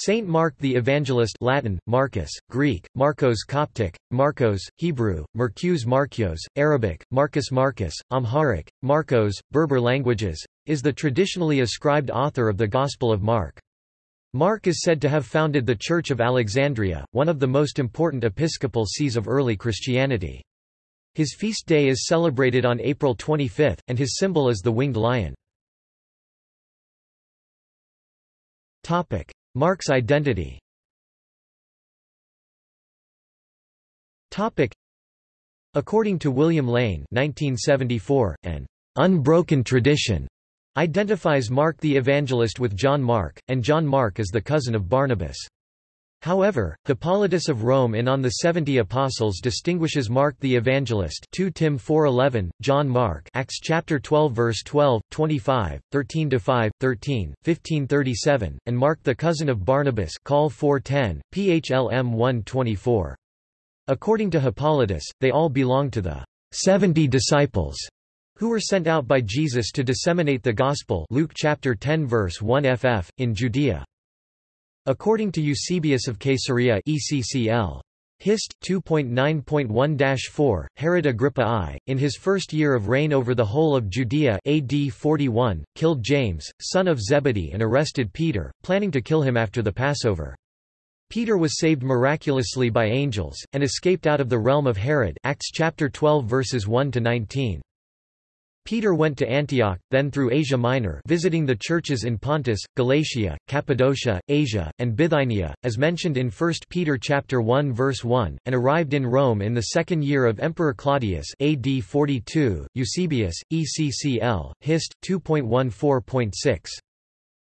Saint Mark the Evangelist Latin, Marcus, Greek, Marcos Coptic, Marcos, Hebrew, Mercus Markios, Arabic, Marcus Marcus, Amharic, Marcos, Berber languages, is the traditionally ascribed author of the Gospel of Mark. Mark is said to have founded the Church of Alexandria, one of the most important episcopal sees of early Christianity. His feast day is celebrated on April 25, and his symbol is the winged lion. Mark's identity According to William Lane 1974, an unbroken tradition identifies Mark the Evangelist with John Mark, and John Mark as the cousin of Barnabas. However, Hippolytus of Rome in On the Seventy Apostles distinguishes Mark the Evangelist 2 Tim 4:11, John Mark Acts chapter 12 verse 12, 25, 13-5, 13, 15:37, and Mark the cousin of Barnabas Col 4:10, PHLM 1:24. According to Hippolytus, they all belong to the 70 disciples who were sent out by Jesus to disseminate the gospel Luke chapter 10 verse 1 ff in Judea. According to Eusebius of Caesarea ECCL. Hist. 2.9.1-4, Herod Agrippa I, in his first year of reign over the whole of Judea AD 41, killed James, son of Zebedee and arrested Peter, planning to kill him after the Passover. Peter was saved miraculously by angels, and escaped out of the realm of Herod Acts chapter 12 verses 1–19. Peter went to Antioch, then through Asia Minor visiting the churches in Pontus, Galatia, Cappadocia, Asia, and Bithynia, as mentioned in 1 Peter chapter 1 verse 1, and arrived in Rome in the second year of Emperor Claudius AD 42, Eusebius, ECCL, Hist. 2.14.6.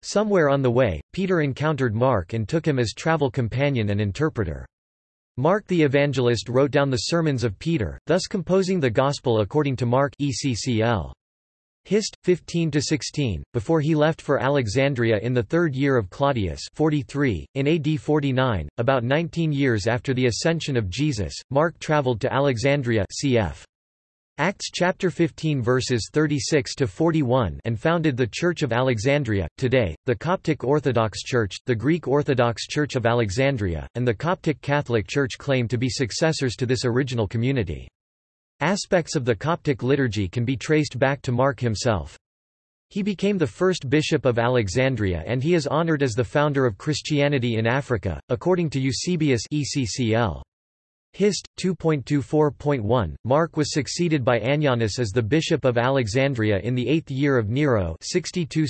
Somewhere on the way, Peter encountered Mark and took him as travel companion and interpreter. Mark the Evangelist wrote down the sermons of Peter, thus composing the Gospel according to Mark ECCL. Hist. 15–16, before he left for Alexandria in the third year of Claudius 43, in AD 49, about 19 years after the ascension of Jesus, Mark traveled to Alexandria cf. Acts chapter 15 verses 36 to 41 and founded the Church of Alexandria, today, the Coptic Orthodox Church, the Greek Orthodox Church of Alexandria, and the Coptic Catholic Church claim to be successors to this original community. Aspects of the Coptic liturgy can be traced back to Mark himself. He became the first bishop of Alexandria and he is honored as the founder of Christianity in Africa, according to Eusebius ECCL. Hist. 2.24.1, Mark was succeeded by Anianus as the bishop of Alexandria in the eighth year of Nero 62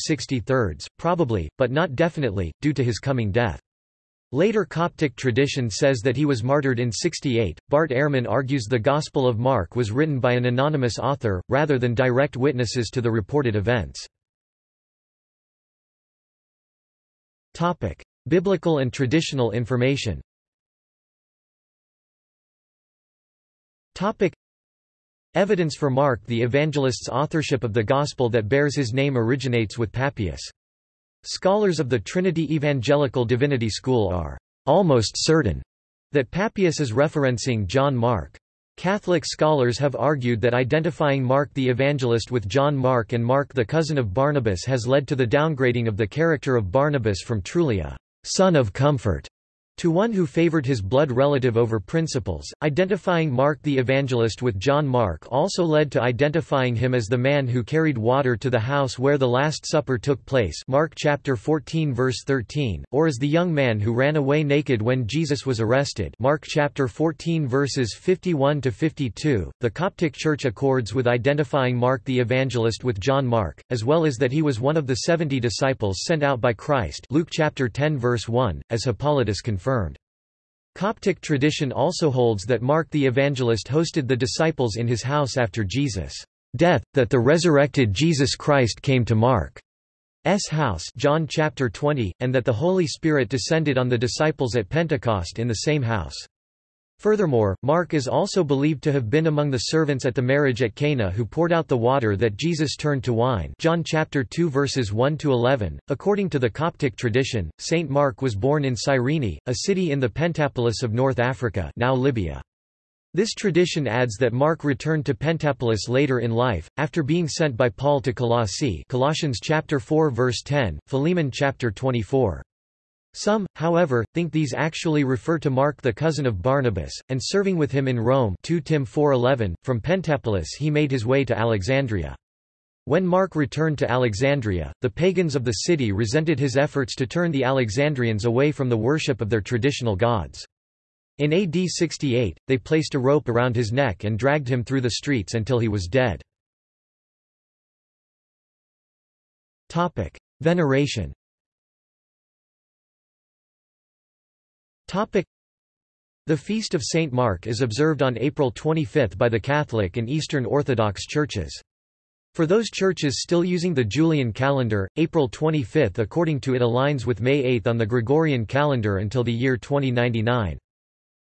probably, but not definitely, due to his coming death. Later Coptic tradition says that he was martyred in 68. Bart Ehrman argues the Gospel of Mark was written by an anonymous author, rather than direct witnesses to the reported events. Biblical and traditional information Topic. Evidence for Mark the Evangelist's authorship of the Gospel that bears his name originates with Papias. Scholars of the Trinity Evangelical Divinity School are almost certain that Papias is referencing John Mark. Catholic scholars have argued that identifying Mark the Evangelist with John Mark and Mark the cousin of Barnabas has led to the downgrading of the character of Barnabas from truly a son of comfort to one who favored his blood relative over principles, identifying Mark the Evangelist with John Mark also led to identifying him as the man who carried water to the house where the Last Supper took place Mark chapter 14 verse 13, or as the young man who ran away naked when Jesus was arrested Mark chapter 14 verses 51 to 52. The Coptic Church accords with identifying Mark the Evangelist with John Mark, as well as that he was one of the 70 disciples sent out by Christ Luke chapter 10 verse 1, as Hippolytus confirmed confirmed. Coptic tradition also holds that Mark the Evangelist hosted the disciples in his house after Jesus' death, that the resurrected Jesus Christ came to Mark's house John chapter 20, and that the Holy Spirit descended on the disciples at Pentecost in the same house. Furthermore, Mark is also believed to have been among the servants at the marriage at Cana who poured out the water that Jesus turned to wine. John chapter 2 verses 1 to 11. According to the Coptic tradition, Saint Mark was born in Cyrene, a city in the Pentapolis of North Africa, now Libya. This tradition adds that Mark returned to Pentapolis later in life, after being sent by Paul to Colossae Colossians chapter 4 verse 10, Philemon chapter 24. Some, however, think these actually refer to Mark the cousin of Barnabas, and serving with him in Rome 2 Tim 4:11, from Pentapolis he made his way to Alexandria. When Mark returned to Alexandria, the pagans of the city resented his efforts to turn the Alexandrians away from the worship of their traditional gods. In AD 68, they placed a rope around his neck and dragged him through the streets until he was dead. Veneration The Feast of St. Mark is observed on April 25 by the Catholic and Eastern Orthodox churches. For those churches still using the Julian calendar, April 25 according to it aligns with May 8 on the Gregorian calendar until the year 2099.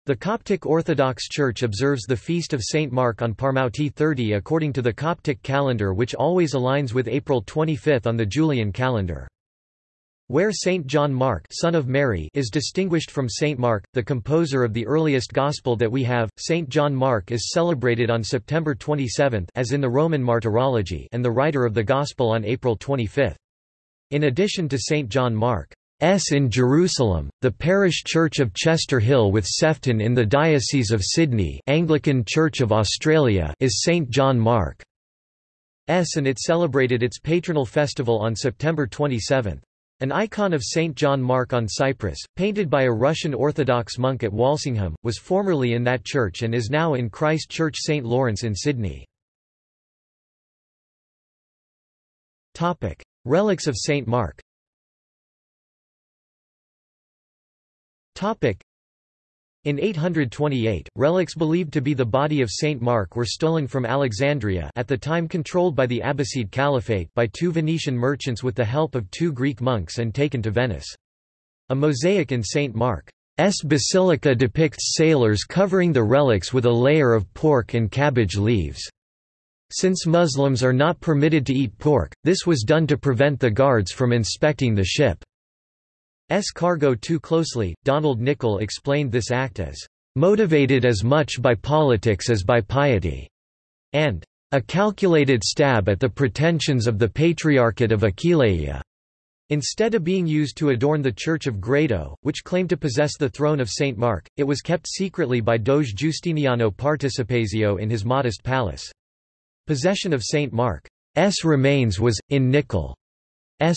The Coptic Orthodox Church observes the feast of St. Mark on Parmouti 30 according to the Coptic calendar which always aligns with April 25 on the Julian calendar. Where Saint John Mark son of Mary is distinguished from Saint Mark, the composer of the earliest Gospel that we have, Saint John Mark is celebrated on September 27 as in the Roman Martyrology and the writer of the Gospel on April 25. In addition to Saint John Mark, S in Jerusalem, the parish church of Chester Hill with Sefton in the Diocese of Sydney Anglican Church of Australia is St John Mark S and it celebrated its patronal festival on September 27. An icon of St. John Mark on Cyprus, painted by a Russian Orthodox monk at Walsingham, was formerly in that church and is now in Christ Church St. Laurence in Sydney. Relics of St. Mark in 828, relics believed to be the body of Saint Mark were stolen from Alexandria at the time controlled by the Abbasid Caliphate by two Venetian merchants with the help of two Greek monks and taken to Venice. A mosaic in Saint Mark's basilica depicts sailors covering the relics with a layer of pork and cabbage leaves. Since Muslims are not permitted to eat pork, this was done to prevent the guards from inspecting the ship. S cargo too closely. Donald Nicol explained this act as motivated as much by politics as by piety, and a calculated stab at the pretensions of the Patriarchate of Aquileia. Instead of being used to adorn the Church of Grado, which claimed to possess the throne of St. Mark, it was kept secretly by Doge Giustiniano Participazio in his modest palace. Possession of St. Mark's remains was, in Nicol's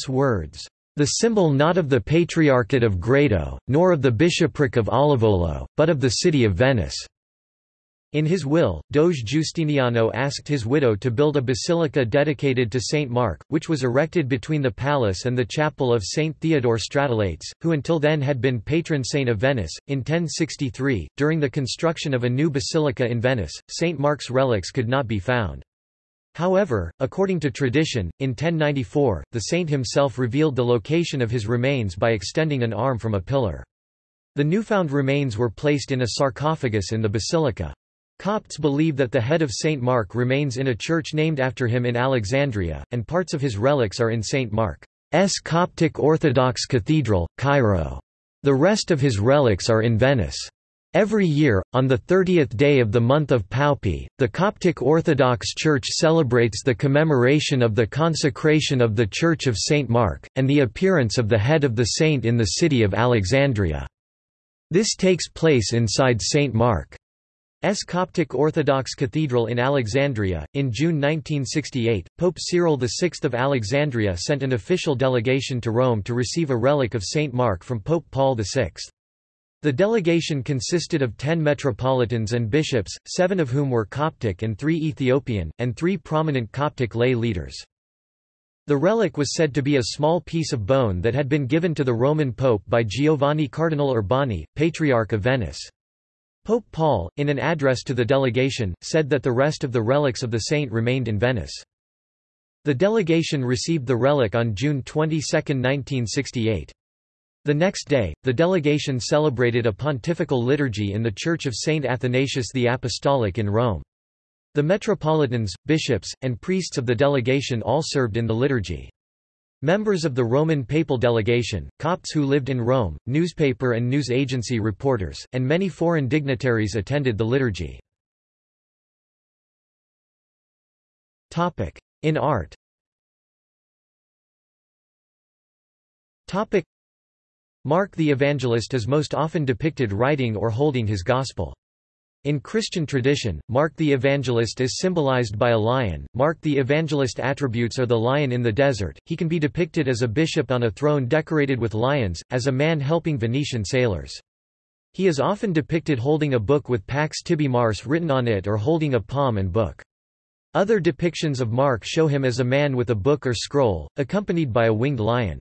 words, the symbol not of the Patriarchate of Grado, nor of the bishopric of Olivolo, but of the city of Venice. In his will, Doge Giustiniano asked his widow to build a basilica dedicated to Saint Mark, which was erected between the palace and the chapel of Saint Theodore Stratelates, who until then had been patron saint of Venice. In 1063, during the construction of a new basilica in Venice, Saint Mark's relics could not be found. However, according to tradition, in 1094, the saint himself revealed the location of his remains by extending an arm from a pillar. The newfound remains were placed in a sarcophagus in the basilica. Copts believe that the head of Saint Mark remains in a church named after him in Alexandria, and parts of his relics are in Saint Mark's Coptic Orthodox Cathedral, Cairo. The rest of his relics are in Venice. Every year, on the 30th day of the month of Paopi, the Coptic Orthodox Church celebrates the commemoration of the consecration of the Church of St. Mark, and the appearance of the head of the saint in the city of Alexandria. This takes place inside St. Mark's Coptic Orthodox Cathedral in Alexandria. In June 1968, Pope Cyril VI of Alexandria sent an official delegation to Rome to receive a relic of St. Mark from Pope Paul VI. The delegation consisted of ten metropolitans and bishops, seven of whom were Coptic and three Ethiopian, and three prominent Coptic lay leaders. The relic was said to be a small piece of bone that had been given to the Roman Pope by Giovanni Cardinal Urbani, Patriarch of Venice. Pope Paul, in an address to the delegation, said that the rest of the relics of the saint remained in Venice. The delegation received the relic on June 22, 1968. The next day, the delegation celebrated a pontifical liturgy in the Church of Saint Athanasius the Apostolic in Rome. The metropolitans, bishops, and priests of the delegation all served in the liturgy. Members of the Roman papal delegation, Copts who lived in Rome, newspaper and news agency reporters, and many foreign dignitaries attended the liturgy. In art Mark the Evangelist is most often depicted writing or holding his gospel. In Christian tradition, Mark the Evangelist is symbolized by a lion. Mark the Evangelist attributes are the lion in the desert, he can be depicted as a bishop on a throne decorated with lions, as a man helping Venetian sailors. He is often depicted holding a book with Pax Tibi Marce written on it or holding a palm and book. Other depictions of Mark show him as a man with a book or scroll, accompanied by a winged lion.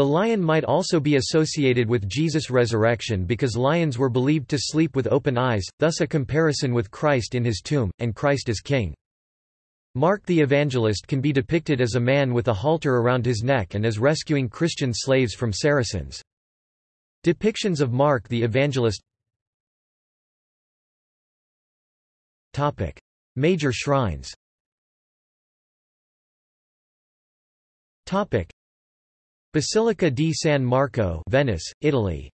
The lion might also be associated with Jesus' resurrection because lions were believed to sleep with open eyes, thus a comparison with Christ in his tomb, and Christ as king. Mark the Evangelist can be depicted as a man with a halter around his neck and as rescuing Christian slaves from Saracens. Depictions of Mark the Evangelist Major shrines Basilica di San Marco, Venice, Italy.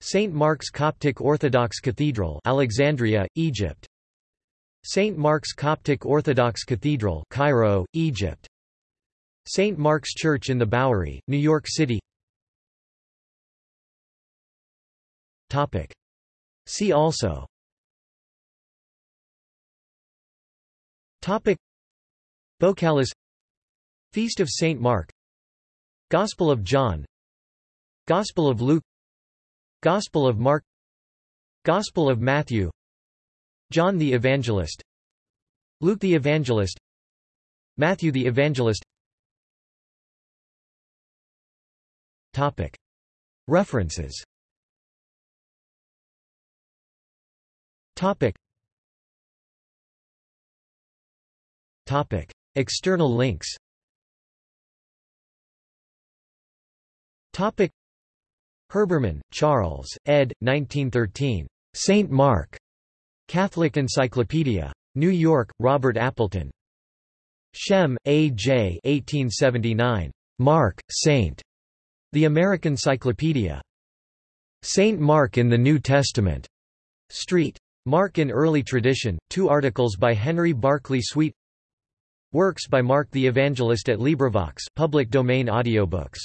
St Mark's Coptic Orthodox Cathedral, Alexandria, Egypt. St Mark's Coptic Orthodox Cathedral, Cairo, Egypt. St Mark's Church in the Bowery, New York City. Topic. See also. Topic. Bocalis Feast of Saint Mark Gospel of John. Gospel of Luke. Gospel of Mark. Gospel of Matthew. John the Evangelist. Luke the Evangelist. Matthew the Evangelist. Topic. References. Topic. Topic. External links Topic Herbermann, Charles, ed. 1913. Saint Mark. Catholic Encyclopedia. New York, Robert Appleton. Schem, A. J. 1879. Mark, Saint. The American Cyclopedia. Saint Mark in the New Testament. Street. Mark in Early Tradition, two articles by Henry Barclay Swete Works by Mark the Evangelist at LibriVox public domain audiobooks